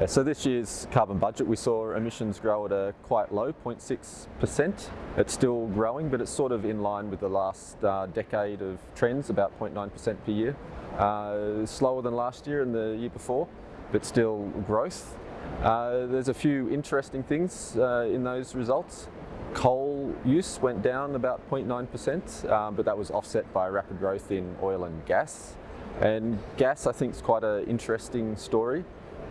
Uh, So this year's carbon budget, we saw emissions grow at a quite low, 0.6%. It's still growing, but it's sort of in line with the last uh, decade of trends, about 0.9% per year. Uh, slower than last year and the year before, but still growth. Uh, there's a few interesting things uh, in those results. Coal use went down about 0.9%, um, but that was offset by rapid growth in oil and gas. And gas, I think, is quite an interesting story.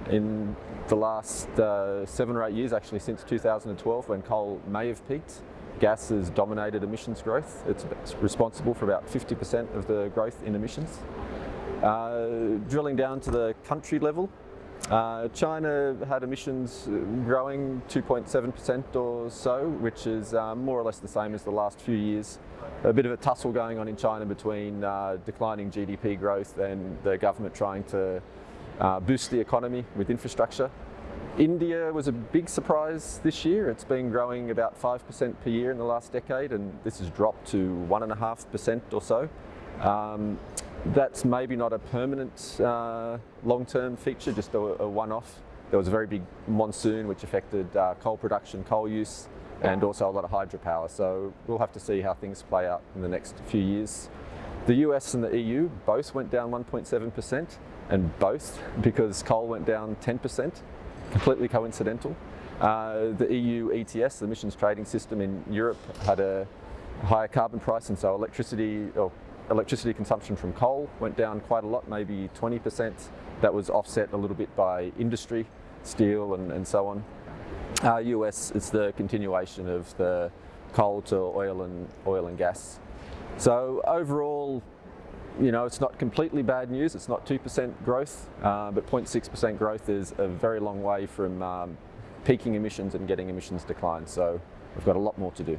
In the last uh, seven or eight years, actually since 2012, when coal may have peaked, gas has dominated emissions growth. It's responsible for about 50% of the growth in emissions. Uh, drilling down to the country level, uh, China had emissions growing 2.7% or so, which is um, more or less the same as the last few years. A bit of a tussle going on in China between uh, declining GDP growth and the government trying to uh, boost the economy with infrastructure. India was a big surprise this year. It's been growing about 5% per year in the last decade and this has dropped to 1.5% or so. Um, that's maybe not a permanent uh, long-term feature, just a, a one-off. There was a very big monsoon which affected uh, coal production, coal use, and also a lot of hydropower. So we'll have to see how things play out in the next few years. The US and the EU both went down 1.7%, and both because coal went down 10%, completely coincidental. Uh, the EU ETS, the emissions trading system in Europe, had a higher carbon price, and so electricity, or electricity consumption from coal went down quite a lot, maybe 20%. That was offset a little bit by industry, steel and, and so on. Uh, US, it's the continuation of the coal to oil and oil and gas. So overall, you know, it's not completely bad news. It's not 2% growth, uh, but 0.6% growth is a very long way from um, peaking emissions and getting emissions decline. So we've got a lot more to do.